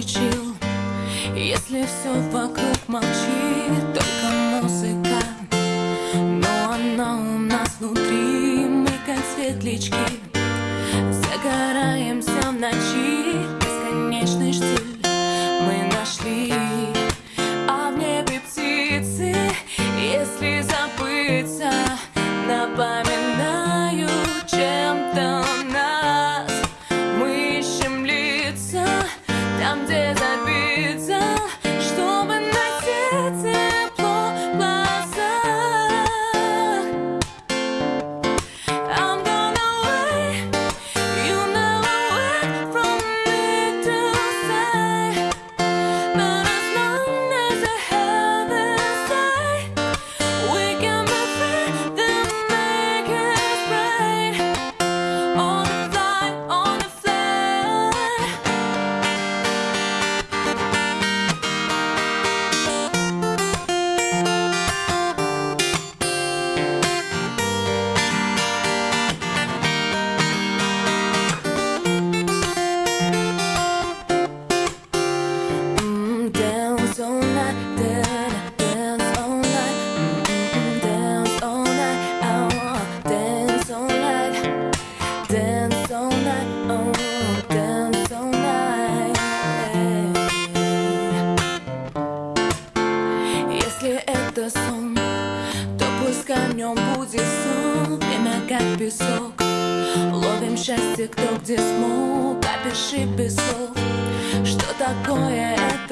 чил Если все вокруг молчит, только музыка. Но она у нас внутри, мы как светлячки. Если это сон, то пускай в нем будет сон Время как песок, ловим счастье кто где смог Опиши песок, что такое это?